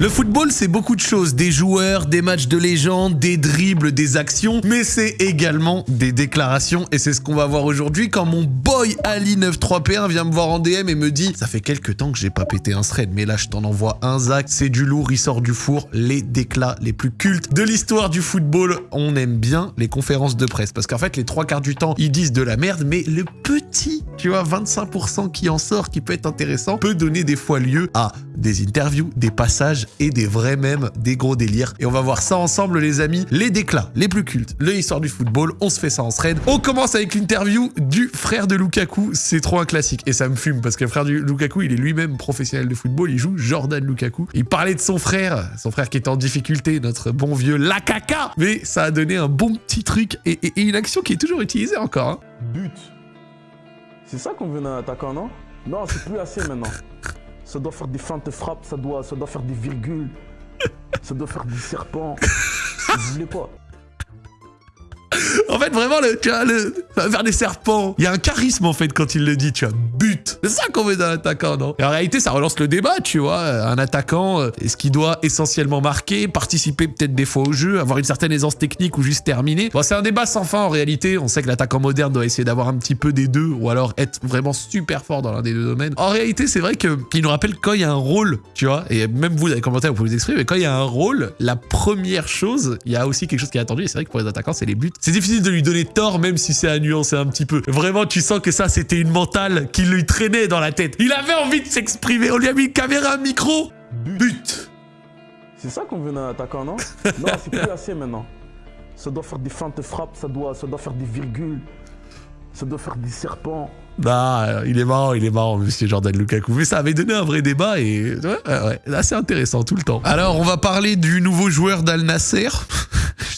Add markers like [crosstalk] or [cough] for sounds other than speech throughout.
Le football, c'est beaucoup de choses. Des joueurs, des matchs de légende, des dribbles, des actions, mais c'est également des déclarations. Et c'est ce qu'on va voir aujourd'hui quand mon boy Ali93P1 vient me voir en DM et me dit « Ça fait quelques temps que j'ai pas pété un thread, mais là je t'en envoie un Zach, c'est du lourd, il sort du four, les déclats les plus cultes de l'histoire du football. On aime bien les conférences de presse, parce qu'en fait, les trois quarts du temps, ils disent de la merde, mais le petit, tu vois, 25% qui en sort, qui peut être intéressant, peut donner des fois lieu à des interviews, des passages et des vrais mèmes, des gros délires. Et on va voir ça ensemble les amis, les déclats les plus cultes, l'histoire du football, on se fait ça en thread. On commence avec l'interview du frère de Lukaku, c'est trop un classique et ça me fume parce que le frère du Lukaku, il est lui-même professionnel de football, il joue Jordan Lukaku. Il parlait de son frère, son frère qui est en difficulté, notre bon vieux Lakaka, mais ça a donné un bon petit truc et, une action qui est toujours utilisée encore. Hein. But. C'est ça qu'on veut d'un attaquant, non? Non, c'est plus assez maintenant [laughs] ça doit faire des feintes frappes, ça doit, ça doit faire des virgules, [laughs] ça doit faire des serpents. Je voulais pas? [laughs] En fait, vraiment, le, tu vois, le, faire des serpents. Il y a un charisme, en fait, quand il le dit, tu vois. But. C'est ça qu'on veut d'un attaquant, non? Et en réalité, ça relance le débat, tu vois. Un attaquant, euh, est-ce qu'il doit essentiellement marquer, participer peut-être des fois au jeu, avoir une certaine aisance technique ou juste terminer? Bon, c'est un débat sans fin, en réalité. On sait que l'attaquant moderne doit essayer d'avoir un petit peu des deux, ou alors être vraiment super fort dans l'un des deux domaines. En réalité, c'est vrai qu'il nous rappelle quand il y a un rôle, tu vois, et même vous, dans les commentaires, vous pouvez vous exprimer, mais quand il y a un rôle, la première chose, il y a aussi quelque chose qui est attendu, et c'est vrai que pour les attaquants, c'est les buts. C'est difficile de lui donner tort, même si c'est à nuancer un petit peu. Vraiment, tu sens que ça, c'était une mentale qui lui traînait dans la tête. Il avait envie de s'exprimer. On lui a mis une caméra, un micro. But. C'est ça qu'on veut d'un attaquant, non? [laughs] Non, c'est plus assez maintenant. Ça doit faire des feintes frappes, ça doit, ça doit faire des virgules, ça doit faire des serpents. Bah, il est marrant, il est marrant, monsieur Jordan Lukaku. Mais ça avait donné un vrai débat et ouais, ouais, assez intéressant tout le temps. Alors, on va parler du nouveau joueur d'Al Nasser.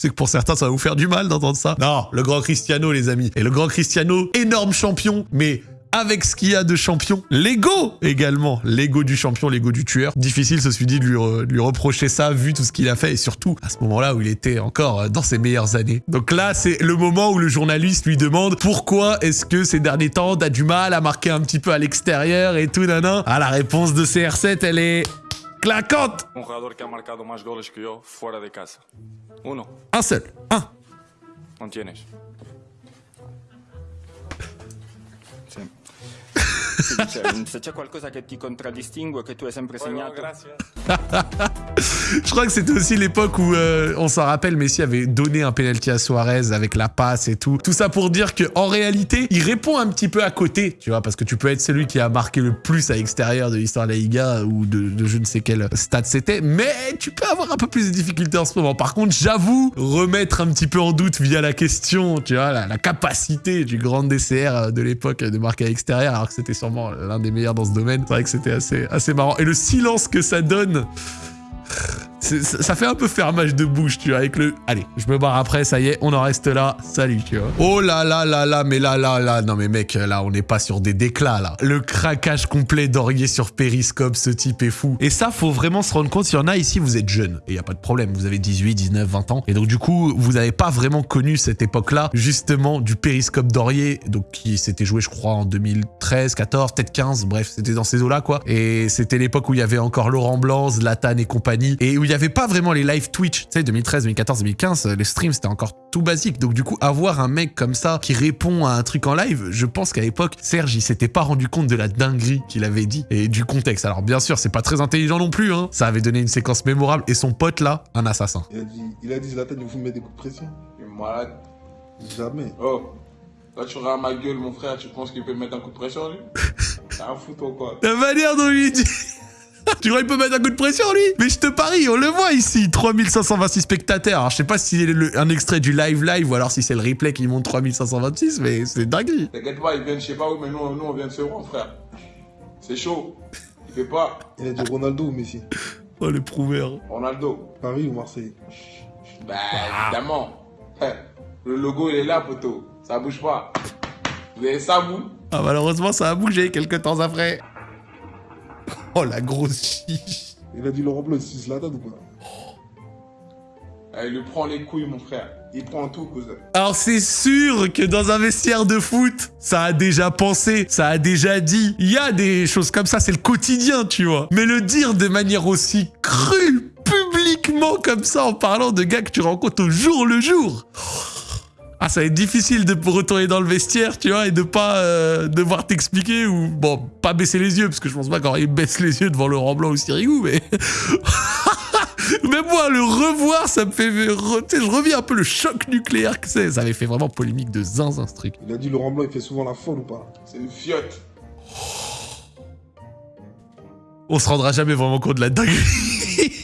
Que pour certains, ça va vous faire du mal d'entendre ça. Non, le grand Cristiano, les amis. Et le grand Cristiano, énorme champion, mais avec ce qu'il y a de champion. L'ego également. L'ego du champion, l'ego du tueur. Difficile, se suis dit, de lui, reprocher ça, vu tout ce qu'il a fait, et surtout à ce moment-là où il était encore dans ses meilleures années. Donc là, c'est le moment où le journaliste lui demande pourquoi est-ce que ces derniers temps, t'as du mal à marquer un petit peu à l'extérieur et tout, nanan. Ah, la réponse de CR7, elle est Un jugador que ha marcado más goles que yo fuera de casa. Uno. Hacer. Ah. No tienes. Se c'è qualcosa che ti contraddistingue, che tu hai sempre segnato. [laughs] Je crois que c'était aussi l'époque où, euh, on s'en rappelle, Messi avait donné un penalty à Suarez avec la passe et tout. Tout ça pour dire que en réalité, il répond un petit peu à côté, tu vois, parce que tu peux être celui qui a marqué le plus à l'extérieur de l'histoire de la Liga ou de, je ne sais quel stade c'était, mais tu peux avoir un peu plus de difficultés en ce moment. Par contre, j'avoue, remettre un petit peu en doute via la question, tu vois, la, la capacité du grand DCR de l'époque de marquer à l'extérieur, alors que c'était l'un des meilleurs dans ce domaine. C'est vrai que c'était assez, assez marrant. Et le silence que ça donne ça fait un peu fermage de bouche, tu vois, avec le... Allez, je me barre après, ça y est, on en reste là, salut, tu vois. Oh là là là là, mais là, là, là, non mais mec, là, on n'est pas sur des déclats, là. Le craquage complet d'Aurier sur Periscope, ce type est fou. Et ça, faut vraiment se rendre compte, s'il y en a ici, vous êtes jeune, et y a pas de problème, vous avez 18, 19, 20 ans, et donc du coup, vous n'avez pas vraiment connu cette époque-là, justement, du Periscope d'Aurier, donc qui s'était joué, je crois, en 2013, 14, peut-être 15, bref, c'était dans ces eaux-là, quoi. Et c'était l'époque où il y avait encore Laurent Blanc, Zlatan et compagnie, et où il y avait pas vraiment les live Twitch. Tu sais, 2013, 2014, 2015, les streams, c'était encore tout basique. Donc du coup, avoir un mec comme ça qui répond à un truc en live, je pense qu'à l'époque, Serge, il s'était pas rendu compte de la dinguerie qu'il avait dit et du contexte. Alors bien sûr, c'est pas très intelligent non plus, hein. Ça avait donné une séquence mémorable. Et son pote là, un assassin. Il a dit, il a dit Zlatan, il vous met des coups de pression. Il est malade. Jamais. Oh. Là, tu regardes ma gueule, mon frère, tu penses qu'il peut mettre un coup de pression, lui? [laughs] T'as un foutu ou quoi La manière dont il dit [laughs] tu crois qu'il peut mettre un coup de pression, lui Mais je te parie, on le voit ici, 3526 spectateurs. Alors, je sais pas si c'est un extrait du live live ou alors si c'est le replay qui montre 3526, mais c'est dingue. T'inquiète pas, il vient de je sais pas où, mais nous, nous on vient de se rendre, frère. C'est chaud. Il fait pas. Il a dit Ronaldo ou Messi [laughs] Oh, le prouveur. Ronaldo. Paris ou Marseille? Bah, évidemment. Le logo, il est là, poteau. Ça bouge pas. Vous avez ça, vous? Ah, malheureusement, ça a bougé quelques temps après. Oh, la grosse chiche Il a dit Laurent Blanc, c'est Zlatan ou pas Eh, Il lui prend les couilles, mon frère. Il prend tout, cousin. Alors c'est sûr que dans un vestiaire de foot, ça a déjà pensé, ça a déjà dit. Il y a des choses comme ça, c'est le quotidien, tu vois. Mais le dire de manière aussi crue, publiquement comme ça, en parlant de gars que tu rencontres au jour le jour. Ah, ça va être difficile de retourner dans le vestiaire, tu vois, et de pas euh, devoir t'expliquer ou, bon, pas baisser les yeux, parce que je pense pas qu'Henri baisse les yeux devant Laurent Blanc ou Sirigu, mais... [laughs] Même moi, le revoir, ça me fait... re- tu sais, je reviens un peu le choc nucléaire que c'est. Ça avait fait vraiment polémique de zinzin, ce truc. Il a dit Laurent Blanc, il fait souvent la folle ou pas? C'est une fiotte. On se rendra jamais vraiment compte de la dinguerie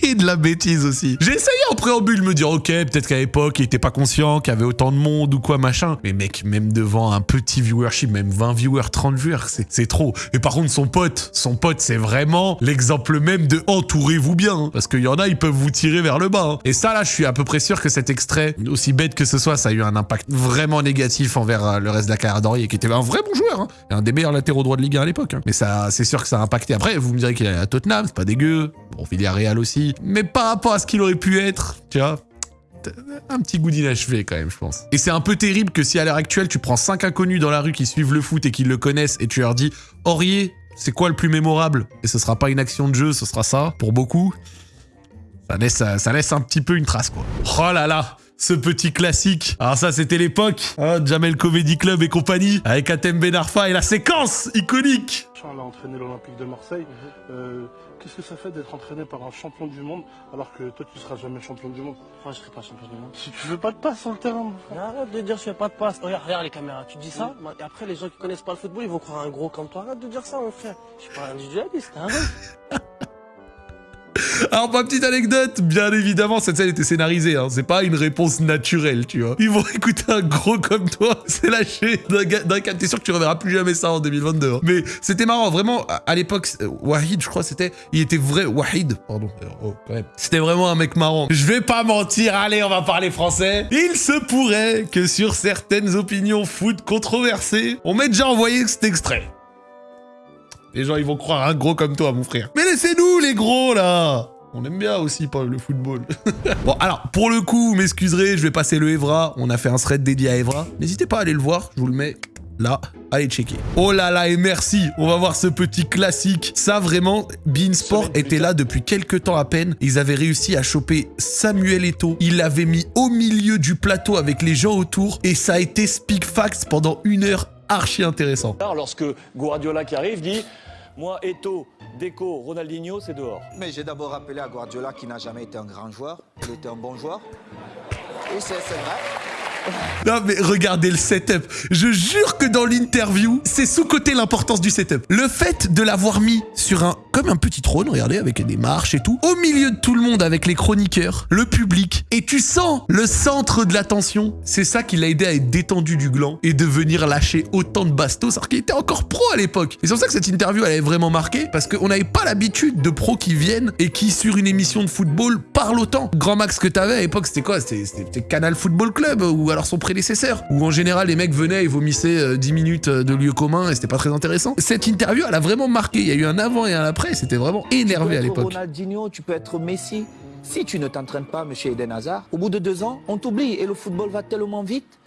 et [laughs] de la bêtise aussi. J'ai essayé préambule me dire, ok, peut-être qu'à l'époque, il était pas conscient qu'il y avait autant de monde ou quoi, machin. Mais mec, même devant un petit viewership, même 20 viewers, 30 viewers, c'est trop. Et par contre, son pote, son pote, c'est vraiment l'exemple même de entourez-vous bien. hein. parce qu'il y en a, ils peuvent vous tirer vers le bas. hein. Et ça, là, je suis à peu près sûr que cet extrait, aussi bête que ce soit, ça a eu un impact vraiment négatif envers euh, le reste de la carrière d'Henri, qui était un vrai bon joueur. hein. Et un des meilleurs latéraux droits de Ligue 1 à l'époque. Mais ça, c'est sûr que ça a impacté. Après, vous me direz qu'il est à Tottenham, c'est pas dégueu. Bon, Villarreal aussi. Mais par rapport à ce qu'il aurait pu être, tu vois, un petit goût d'inachevé quand même, je pense. Et c'est un peu terrible que si à l'heure actuelle, tu prends cinq inconnus dans la rue qui suivent le foot et qui le connaissent et tu leur dis « Aurier, c'est quoi le plus mémorable ?» Et ce sera pas une action de jeu, ce sera ça, pour beaucoup. Ça laisse, ça laisse un petit peu une trace, quoi. Oh là là ce petit classique. Alors ça, c'était l'époque. hein, Jamel Comedy Club et compagnie, avec Atem Ben Arfa et la séquence iconique. On a entraîné l'Olympique de Marseille. Euh, Qu'est-ce que ça fait d'être entraîné par un champion du monde alors que toi tu seras jamais champion du monde? Moi, je serai pas champion du monde. Si tu veux pas de passe sur le terrain, mon frère. Arrête de dire je fais pas de passe. Regarde, regarde les caméras. Tu dis ça, et après les gens qui connaissent pas le football, ils vont croire un gros comme toi. Arrête de dire ça, mon frère. Je suis pas individualiste, hein. [laughs] Alors, ma petite anecdote, bien évidemment, cette scène était scénarisée. Hein. C'est pas une réponse naturelle, tu vois. Ils vont [laughs] écouter un gros comme toi, [laughs] c'est lâché d'un cap. T'es sûr que tu reverras plus jamais ça en 2022. hein. Mais c'était marrant, vraiment. À, l'époque, euh, Wahid, je crois, c'était. Il était vrai. Wahid, pardon. Oh, quand même. C'était vraiment un mec marrant. Je vais pas mentir, allez, on va parler français. Il se pourrait que sur certaines opinions foot controversées, on m'ait déjà envoyé cet extrait. Les gens, ils vont croire un gros comme toi, mon frère. Mais laissez-nous, les gros, là On aime bien aussi le football. [laughs] bon, alors, pour le coup, vous m'excuserez, je vais passer le Evra. On a fait un thread dédié à Evra. N'hésitez pas à aller le voir, je vous le mets là. Allez checker. Oh là là, et merci On va voir ce petit classique. Ça, vraiment, Beansport était là depuis quelques temps à peine. Ils avaient réussi à choper Samuel Eto'o. Ils l'avaient mis au milieu du plateau avec les gens autour. Et ça a été Speak Facts pendant une heure archi intéressant. Lorsque Guardiola qui arrive dit Moi, Eto, Deco, Ronaldinho, c'est dehors. Mais j'ai d'abord rappelé à Guardiola qui n'a jamais été un grand joueur, il était un bon joueur. Et c'est c'est vrai. Non mais regardez le setup. Je jure que dans l'interview, c'est sous-côté l'importance du setup. Le fait de l'avoir mis sur un comme un petit trône, regardez, avec des marches et tout, au milieu de tout le monde avec les chroniqueurs, le public, et tu sens le centre de l'attention. C'est ça qui l'a aidé à être détendu du gland et de venir lâcher autant de bastos, alors qu'il était encore pro à l'époque. Et c'est pour ça que cette interview elle avait vraiment marqué, parce qu'on n'avait pas l'habitude de pros qui viennent et qui sur une émission de football parlent autant. Grand max que t'avais à l'époque, c'était quoi? C'était Canal Football Club ou alors son prédécesseur, où en général les mecs venaient et vomissaient euh, 10 minutes euh, de lieu commun et c'était pas très intéressant. Cette interview, elle a vraiment marqué. Il y a eu un avant et un après. C'était vraiment énervé à l'époque. Ronaldinho, tu peux être Messi. Si tu ne t'entraînes pas, monsieur Eden Hazard, au bout de deux ans, on t'oublie et le football va tellement vite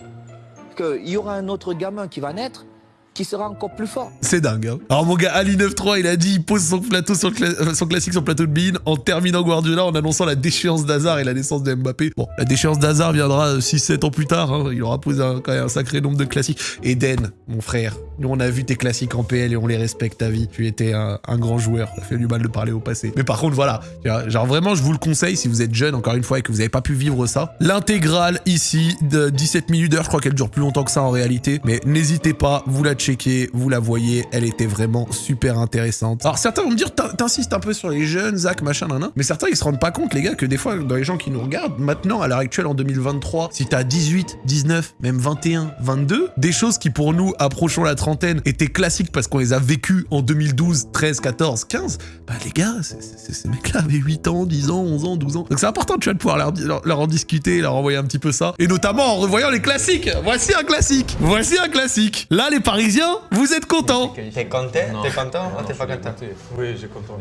qu'il y aura un autre gamin qui va naître qui sera encore plus fort. C'est dingue. Hein. Alors mon gars Ali 93, il a dit il pose son plateau sur euh, son classique sur le plateau de Bean en terminant Guardiola en annonçant la déchéance d'Hazard et la naissance de Mbappé. Bon, la déchéance d'Hazard viendra 6-7 ans plus tard. hein. Il aura posé un, quand même un sacré nombre de classiques. Eden, mon frère, nous on a vu tes classiques en PL et on les respecte ta vie. Tu étais un, grand joueur. Ça fait du mal de parler au passé. Mais par contre, voilà. Genre vraiment, je vous le conseille si vous êtes jeune, encore une fois, et que vous n'avez pas pu vivre ça. L'intégrale ici de 17 minutes d'heure, je crois qu'elle dure plus longtemps que ça en réalité. Mais n'hésitez pas, vous la checkez, vous la voyez, elle était vraiment super intéressante. Alors certains vont me dire, t'in- t'insistes un peu sur les jeunes, Zach, machin, nan, nan. Mais certains, ils se rendent pas compte, les gars, que des fois, dans les gens qui nous regardent, maintenant, à l'heure actuelle, en 2023, si t'as 18, 19, même 21, 22, des choses qui pour nous, approchant la trentaine, étaient classiques parce qu'on les a vécues en 2012, 13, 14, 15, bah les gars, ces mecs-là avaient 8 ans, 10 ans, 11 ans, 12 ans. Donc c'est important, tu vois, de pouvoir leur, leur- leur en discuter, leur envoyer un petit peu ça. Et notamment en revoyant les classiques. Voici un classique. Voici un classique. Là, les Parisiens Vous êtes contents T'es content T'es content t'es pas content Oui, j'ai content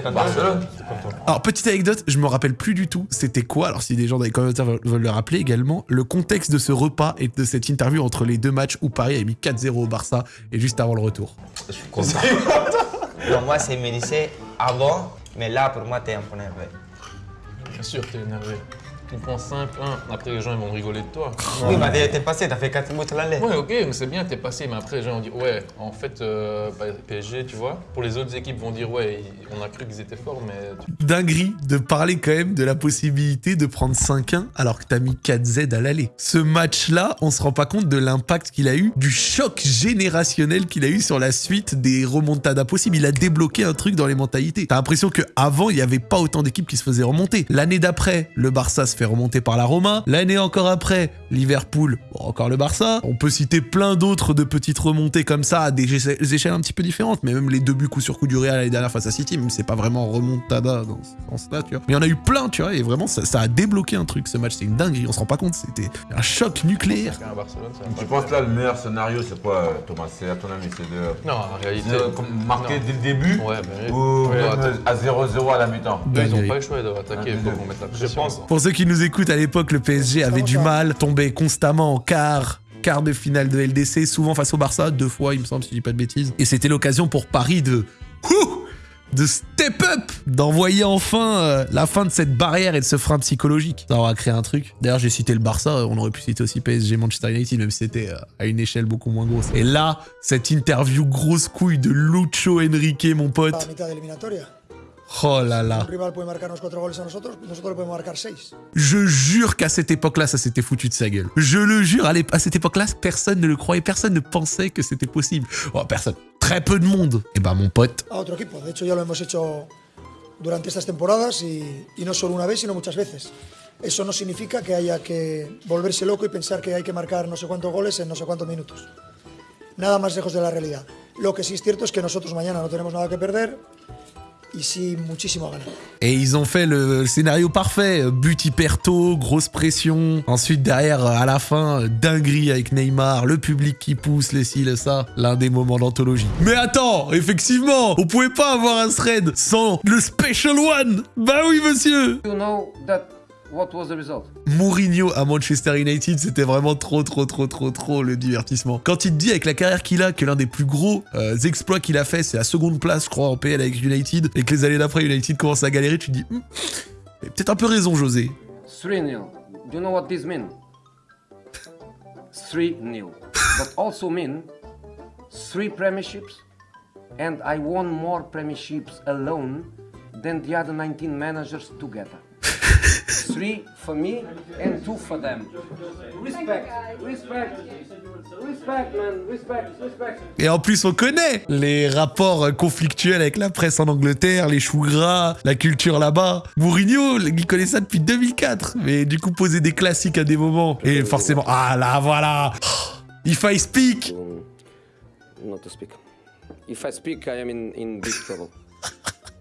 content Alors, petite anecdote, je me rappelle plus du tout c'était quoi, alors si des gens dans les commentaires veulent le rappeler également, le contexte de ce repas et de cette interview entre les deux matchs où Paris a mis 4-0 au Barça et juste avant le retour. [laughs] Pour moi, c'est Mélissé avant, mais là, pour moi, t'es un peu nerveux. Bien sûr, t'es énervé. Tu prends 5-1, après les gens ils vont rigoler de toi. Oui, bah t'es passé, t'as fait 4 buts à l'aller. Ouais, ok, mais c'est bien, t'es passé, mais après les gens vont dire, ouais, en fait, euh, bah, PSG, tu vois, pour les autres équipes vont dire, ouais, on a cru qu'ils étaient forts, mais Dinguerie de parler quand même de la possibilité de prendre 5-1 alors que t'as mis 4Z à l'aller. Ce match-là, on se rend pas compte de l'impact qu'il a eu, du choc générationnel qu'il a eu sur la suite des remontadas possibles. Il a débloqué un truc dans les mentalités. T'as l'impression qu'avant, il y avait pas autant d'équipes qui se faisaient remonter. L'année d'après, le Barça se fait remonter par la Roma. L'année encore après, Liverpool, bon, encore le Barça. On peut citer plein d'autres de petites remontées comme ça à des éche- des échelles un petit peu différentes, mais même les deux buts coup sur coup du Real l'année dernière face à City, même c'est pas vraiment remontada dans ce sens-là, tu vois. Mais il y en a eu plein, tu vois, et vraiment ça, ça a débloqué un truc ce match, c'est une dinguerie, on se rend pas compte, c'était un choc nucléaire. Tu penses là le meilleur scénario c'est quoi Thomas? C'est à ton avis c'est de Non, en réalité. de marquer non. dès le début Ouais, ben ou Ouais, à 0-0 à la mi-temps? Ils ont pas le choix, ils doivent attaquer, il faut qu'on mette la pression. Je pense. Pour ceux qui nous écoutent, à l'époque, le PSG avait du mal, tombait constamment en quart, quart de finale de LDC, souvent face au Barça, deux fois, il me semble, si je dis pas de bêtises. Et c'était l'occasion pour Paris de... Ouh de step up, d'envoyer enfin euh, la fin de cette barrière et de ce frein psychologique. Ça aura créé un truc. D'ailleurs, j'ai cité le Barça, on aurait pu citer aussi PSG Manchester United, même si c'était euh, à une échelle beaucoup moins grosse. Et là, cette interview grosse couille de Lucho Enrique, mon pote. Oh là là. Rival puede marcarnos cuatro goles a nosotros, nosotros podemos marcar seis. Je jure qu'à cette époque-là, ça s'était foutu de sa gueule. Je le jure, à, à cette époque-là, personne ne le croyait, personne ne pensait que c'était possible. Oh, personne. Très peu de monde. Et bah, mon pote, A otro equipo. De hecho, ya lo hemos hecho durante estas temporadas y, y no solo una vez, sino muchas veces. Eso no significa que haya que volverse loco y pensar que hay que marcar no sé cuántos goles en no sé cuántos minutos. Nada más lejos de la realidad. Lo que sí es cierto es que nosotros mañana no tenemos nada que perder y sí muchísimo a ganar. et ils ont fait le scénario parfait. But hyper tôt, grosse pression. Ensuite, derrière, à la fin, dinguerie avec Neymar, le public qui pousse, les ci, le ça. L'un des moments d'anthologie. Mais attends, effectivement, on pouvait pas avoir un thread sans le Special One. Bah oui, monsieur. You know that what was the result? Mourinho à Manchester United, c'était vraiment trop, trop, trop, trop, trop le divertissement. Quand il te dit avec la carrière qu'il a que l'un des plus gros euh, exploits qu'il a fait, c'est la seconde place, je crois, en PL avec United, et que les années d'après, United commence à galérer, tu te dis, Hmm, peut-être un peu raison, José. 3 0. Do you know what this means? 3 0. But also mean 3 premierships, and I won more premierships alone than the other 19 managers together. 3 for me and 2 for them. Respect, respect, respect, man, respect, respect. Et en plus, on connaît les rapports conflictuels avec la presse en Angleterre, les choux gras, la culture là-bas. Mourinho, il connaît ça depuis 2004. Mais du coup, poser des classiques à des moments. Et forcément, ah là, voilà. If I speak. Not to speak. If I speak, I am in, in big trouble.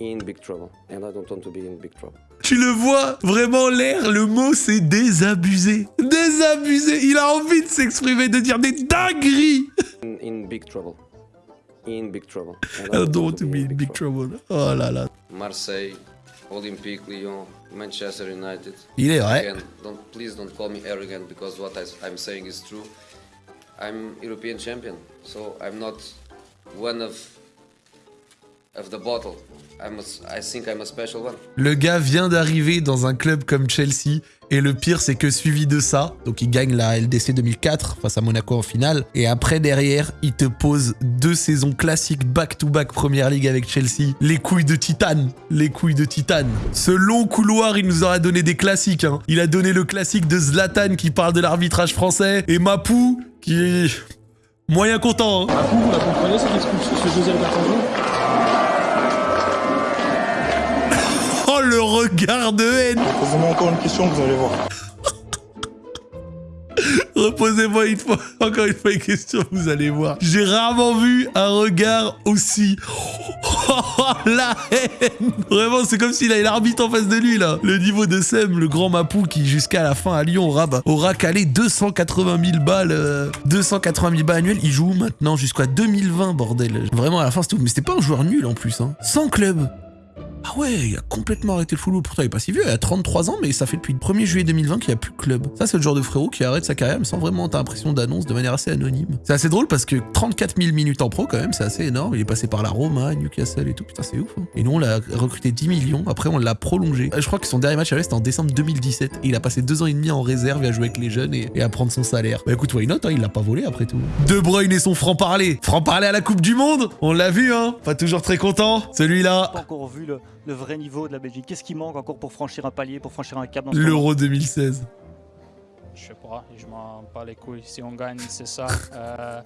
In big trouble. And I don't want to be in big trouble. Tu le vois, vraiment l'air, le mot c'est désabusé. Désabusé. Il a envie de s'exprimer, de dire des dingueries. In, in big trouble. In big trouble. [laughs] I don't want to be in big trouble. Oh là là. Marseille, Olympique Lyon, Manchester United. Il est vrai. Again, don't, please don't call me arrogant because what I, I'm saying is true. I'm European champion, so I'm not one of of the bottle. I'm a, I think I'm a special one. Le gars vient d'arriver dans un club comme Chelsea. Et le pire, c'est que suivi de ça, donc il gagne la LDC 2004 face à Monaco en finale. Et après, derrière, il te pose deux saisons classiques back-to-back Première League avec Chelsea. Les couilles de titane. Les couilles de titane. Ce long couloir, il nous aura donné des classiques. hein. Il a donné le classique de Zlatan qui parle de l'arbitrage français. Et Mapou qui est moyen content. hein. Vous la comprenez cette expulsion, ce deuxième carton le regard de haine Posez-moi encore une question, vous allez voir. [laughs] Reposez-moi une fois, encore une fois une question, vous allez voir. J'ai rarement vu un regard aussi... Oh, [laughs] la haine Vraiment, c'est comme s'il avait l'arbitre en face de lui, là. Le niveau de Sem, le grand Mapou, qui jusqu'à la fin à Lyon aura, bah, aura calé 280 000 balles, euh, 280 000 balles annuelles. Il joue maintenant jusqu'à 2020, bordel. Vraiment, à la fin, c'était tout. Mais c'était pas un joueur nul, en plus, hein. Sans club ah ouais, il a complètement arrêté le football. Pourtant, il est pas si vieux, il a 33 ans, mais ça fait depuis le 1er juillet 2020 qu'il n'y a plus de club. Ça, c'est le genre de frérot qui arrête sa carrière, mais sans vraiment t'as l'impression d'annonce de manière assez anonyme. C'est assez drôle parce que 34 000 minutes en pro, quand même, c'est assez énorme. Il est passé par la Roma, Newcastle et tout. Putain, c'est ouf. hein. Et nous, on l'a recruté 10 millions. Après, on l'a prolongé. Je crois que son dernier match à c'était en décembre 2017. Et il a passé deux ans et demi en réserve à jouer avec les jeunes et, à prendre son salaire. Bah écoute, why not, hein, il l'a pas volé après tout. De Bruyne et son franc-parler. Franc-parler à la Coupe du Monde On l'a vu, hein. Pas toujours très content. Celui-là. Le vrai niveau de la Belgique. Qu'est-ce qui manque encore pour franchir un palier, pour franchir un cap dans L'Euro 2016. Je sais pas, je m'en bats les couilles. Si on gagne, c'est ça. [laughs] Euh,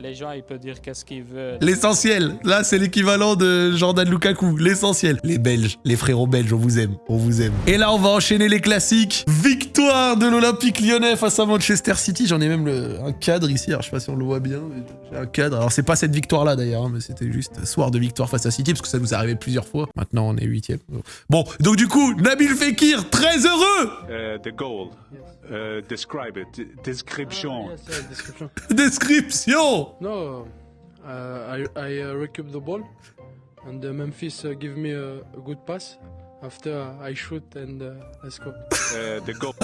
les gens, ils peuvent dire qu'est-ce qu'ils veulent. L'essentiel. Là, c'est l'équivalent de Jordan Lukaku. L'essentiel. Les Belges, les frérots belges, on vous aime. On vous aime. Et là, on va enchaîner les classiques. Victoire de l'Olympique lyonnais face à Manchester City. J'en ai même le- un cadre ici. Alors, je sais pas si on le voit bien. J'ai un cadre. Alors, c'est pas cette victoire-là d'ailleurs, hein, mais c'était juste soir de victoire face à City parce que ça nous est arrivé plusieurs fois. Maintenant, on est huitième. Bon, donc du coup, Nabil Fekir, très heureux. Uh, the goal. Uh, describe it. Description. description. [laughs] Description. No, uh, I, I uh, recoup the ball, and uh, Memphis uh, give me a, a good pass. After I shoot and uh, score. Uh, the goal.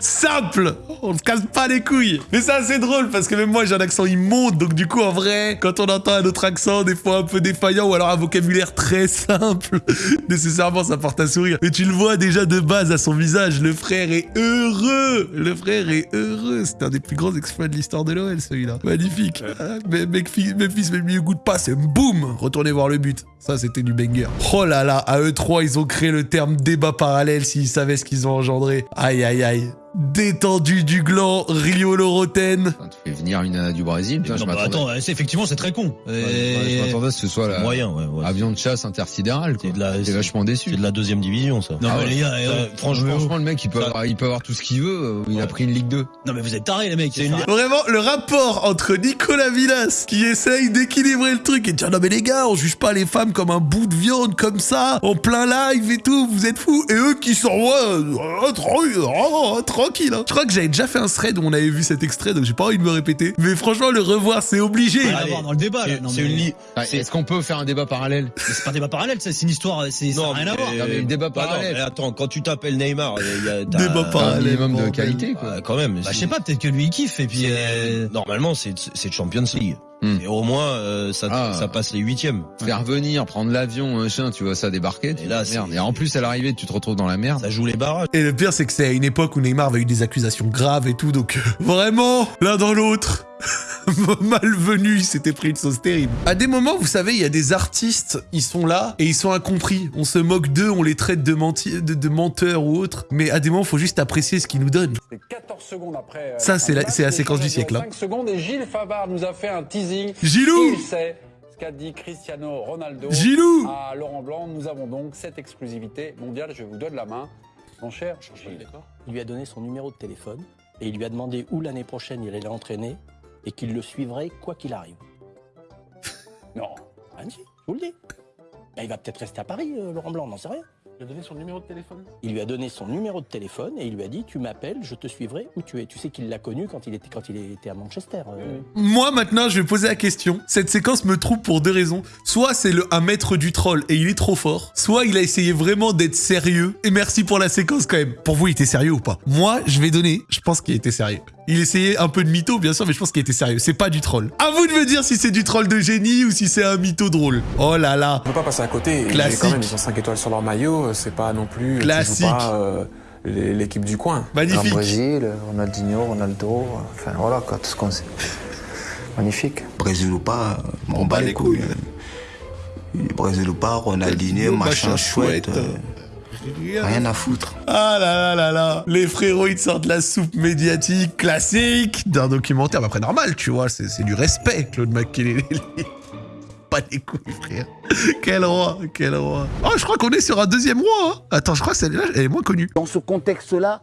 Simple. On se casse pas les couilles. Mais c'est assez drôle parce que même moi j'ai un accent immonde. Donc du coup en vrai quand on entend un autre accent des fois un peu défaillant ou alors un vocabulaire très simple [laughs] nécessairement ça porte à sourire. Mais tu le vois déjà de base à son visage. Le frère est heureux. Le frère est heureux. C'est un des plus grands exploits de l'histoire de l'OL celui-là. Magnifique. Ah, mais Memphis Memphis met le goût de passe et boum retournez voir le but. Ça c'était du banger. Oh là là à eux trois ils ont créé le terme débat parallèle s'ils savaient ce qu'ils ont engendré. Aïe aïe aïe Détendu du gland, Rio Loroten. Et venir une nana du Brésil, putain, Non, je bah, attends, c'est effectivement c'est très con. Ouais, je m'attendais à ce que ce soit la moyen, ouais, ouais. avion de chasse intersidéral. quoi. J'étais vachement déçu. C'est de la deuxième division, ça. Non, Ah mais ouais. les gars, euh, franchement, franchement, le mec, il peut, avoir, il peut avoir tout ce qu'il veut. euh, Il a pris une Ligue 2. Non, mais vous êtes tarés, les mecs. C'est une... Vraiment, le rapport entre Nicolas Villas, qui essaye d'équilibrer le truc et de dire non mais les gars, on juge pas les femmes comme un bout de viande comme ça, en plein live et tout, vous êtes fous. Et eux qui sont ouais, tranquille, euh, tranquille. hein. Je crois que j'avais déjà fait un thread où on avait vu cet extrait, donc j'ai pas envie de me répéter. Mais franchement, le revoir, c'est obligé. Dans le débat, là. Non, C'est mais- une li- Est-ce qu'on peut faire un débat parallèle? C'est pas un débat parallèle, ça, c'est une histoire, c'est, ça n'a rien à voir. Non, mais le débat Bah non, parallèle. mais attends, quand tu t'appelles Neymar, il y a Débat Un parallèle. minimum de qualité, quoi. Ah, quand même. Bah, je sais pas, peut-être que lui, il kiffe, et puis, euh, Normalement, c'est c'est Champions League. Hmm. Et au moins, euh, ça, Ah. ça passe les huitièmes. Faire venir, prendre l'avion, machin, tu vois ça débarquer. tu Et là, merde. c'est- Et en plus, à l'arrivée, tu te retrouves dans la merde. Ça joue les barrages. Et le pire, c'est que c'est à une époque où Neymar avait eu des accusations graves et tout, donc euh, vraiment, l'un dans l'autre. [laughs] Malvenu, il s'était pris une sauce terrible. À des moments, vous savez, il y a des artistes, ils sont là et ils sont incompris. On se moque d'eux, on les traite de, menti- de, de menteurs ou autres. Mais à des moments, il faut juste apprécier ce qu'ils nous donnent. C'est 14 secondes après. euh, Ça, c'est la- du match. c'est la séquence du siècle, durent hein. 5 secondes et Gilles Favard nous a fait un teasing. Gilou Il sait ce qu'a dit Cristiano Ronaldo Gilou à Laurent Blanc. Nous avons donc cette exclusivité mondiale. Je vous donne la main, mon cher Gilles. Il lui a donné son numéro de téléphone et il lui a demandé où l'année prochaine il allait l'entraîner et qu'il le suivrait quoi qu'il arrive. [laughs] Non. Ah si, je vous le dis. Ben, il va peut-être rester à Paris, euh, Laurent Blanc, on n'en sait rien. Il a donné son numéro de téléphone? Il lui a donné son numéro de téléphone et il lui a dit tu m'appelles, je te suivrai où tu es. Tu sais qu'il l'a connu quand il était quand il était à Manchester. euh. Moi, maintenant, je vais poser la question. Cette séquence me trouble pour deux raisons. Soit c'est le un maître du troll et il est trop fort. Soit il a essayé vraiment d'être sérieux. Et merci pour la séquence quand même. Pour vous, il était sérieux ou pas? Moi, je vais donner. Je pense qu'il était sérieux. Il essayait un peu de mytho, bien sûr, mais je pense qu'il était sérieux. C'est pas du troll. À vous de me dire si c'est du troll de génie ou si c'est un mytho drôle. Oh là là. On peut pas passer à côté. Classique. Quand même, ils ont 5 étoiles sur leur maillot. C'est pas non plus. joues Classique. pas, euh, l'équipe du coin. Magnifique. Brésil, Ronaldinho, Ronaldo, enfin voilà quoi, tout ce qu'on sait. Magnifique. Brésil ou pas, on bat les couilles. Brésil ou pas, Ronaldinho, machin chouette. euh, Rien à foutre. Ah là là là là Les frérots, ils sortent la soupe médiatique classique d'un documentaire. Mais après, normal, tu vois, c'est c'est du respect, Claude McKinley. [laughs] Pas les couilles, frère. Quel roi, quel roi. Oh, je crois qu'on est sur un deuxième roi. hein. Attends, je crois que celle-là, elle est moins connue. Dans ce contexte-là,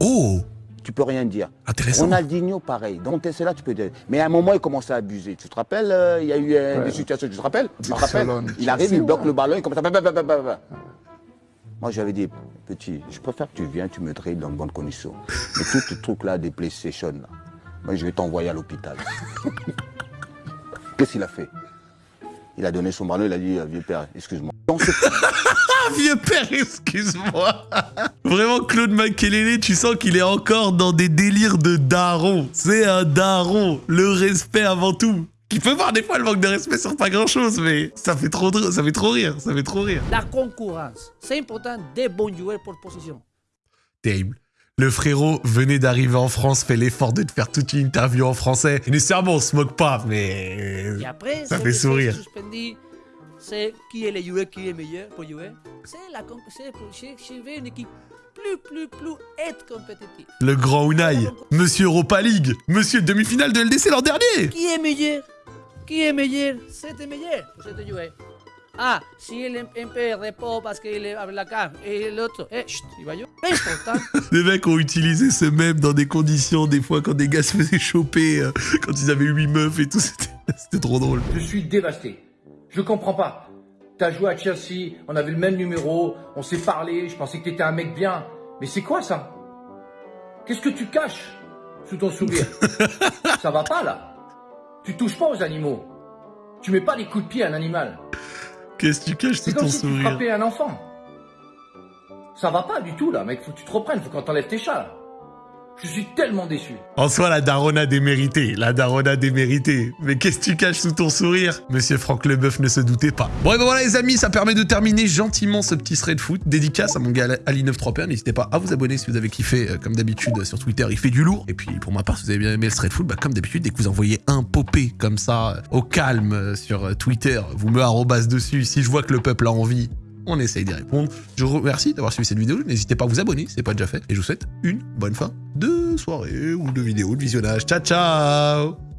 Oh tu peux rien dire. Intéressant. Ronaldinho, pareil. Donc, c'est là, tu peux dire. Mais à un moment, il commençait à abuser. Tu te rappelles, euh, il y a eu euh, Ouais. des situations, tu te rappelles? Tu te rappelles? Barcelone. Il arrive, il bloque ouais. le ballon, il commence à. Moi, j'avais dit, petit, je préfère que tu viennes, tu me dribbles dans de bonnes conditions. [laughs] Mais tout ce truc-là des PlayStation, là, moi, je vais t'envoyer à l'hôpital. Qu'est-ce qu'il a fait? Il a donné son ballon, il a dit, euh, vieux père, excuse-moi. [laughs] Ah, vieux père, excuse-moi. Vraiment, Claude Makelele, tu sens qu'il est encore dans des délires de daron. C'est un daron. Le respect avant tout. Qui peut voir des fois le manque de respect sur pas grand-chose, mais ça fait trop, ça fait trop rire, ça fait trop rire. La concurrence. C'est important des bons joueurs pour position. Terrible. Le frérot venait d'arriver en France, fait l'effort de te faire toute une interview en français. Et nécessairement, on se moque pas, mais Et après, ça fait sourire. c'est qui est le joueur qui est meilleur pour jouer. C'est la c'est une équipe plus, plus, plus être compétitive. Le grand Unai, Monsieur Europa League, Monsieur demi-finale de LDC l'an dernier. Qui est meilleur? Qui est meilleur? C'était meilleur pour cet joueur. Ah, si il peu repos parce qu'il est avec la carte et l'autre, eh, chut, il va jouer. Important. Les mecs ont utilisé ce même dans des conditions, des fois, quand des gars se faisaient choper, euh, quand ils avaient 8 meufs et tout, [laughs] c'était c'était trop drôle. Je suis dévasté. Je comprends pas. T'as joué à Chelsea, on avait le même numéro, on s'est parlé, je pensais que t'étais un mec bien. Mais c'est quoi ça? Qu'est-ce que tu caches sous ton sourire? [laughs] Ça va pas là. Tu touches pas aux animaux. Tu mets pas des coups de pied à un animal. Qu'est-ce que tu caches C'est sous comme ton si tu frappais un enfant. Ça va pas du tout là, mec. Faut que tu te reprennes, faut qu'on t'enlève tes chats. là. Je suis tellement déçu. En soi, la darona déméritée, la darona déméritée. Mais qu'est-ce que tu caches sous ton sourire? Monsieur Franck Leboeuf ne se doutait pas. Bon, ben voilà les amis, ça permet de terminer gentiment ce petit thread foot. Dédicace à mon gars Ali 93 N'hésitez pas à vous abonner si vous avez kiffé, euh, comme d'habitude, sur Twitter, il fait du lourd. Et puis, pour ma part, si vous avez bien aimé le thread foot, bah, comme d'habitude, dès que vous envoyez un popé comme ça, euh, au calme, euh, sur Twitter, vous me arrobas dessus. Si je vois que le peuple a envie, on essaye d'y répondre. Je vous remercie d'avoir suivi cette vidéo. N'hésitez pas à vous abonner si ce n'est pas déjà fait. Et je vous souhaite une bonne fin de soirée ou de vidéo de visionnage. Ciao, ciao